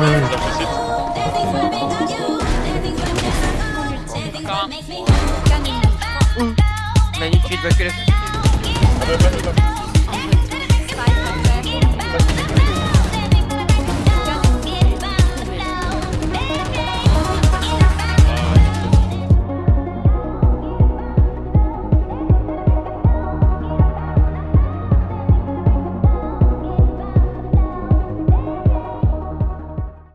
Není cheat, ve